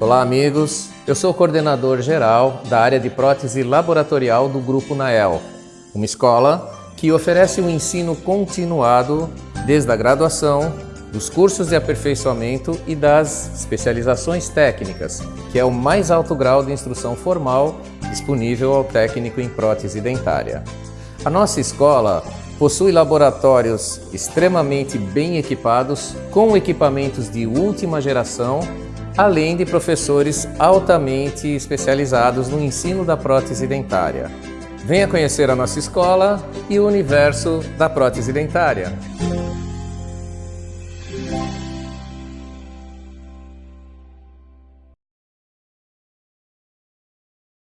Olá amigos, eu sou coordenador geral da área de prótese laboratorial do Grupo Nael, uma escola que oferece um ensino continuado desde a graduação, dos cursos de aperfeiçoamento e das especializações técnicas, que é o mais alto grau de instrução formal disponível ao técnico em prótese dentária. A nossa escola possui laboratórios extremamente bem equipados, com equipamentos de última geração além de professores altamente especializados no ensino da prótese dentária. Venha conhecer a nossa escola e o universo da prótese dentária.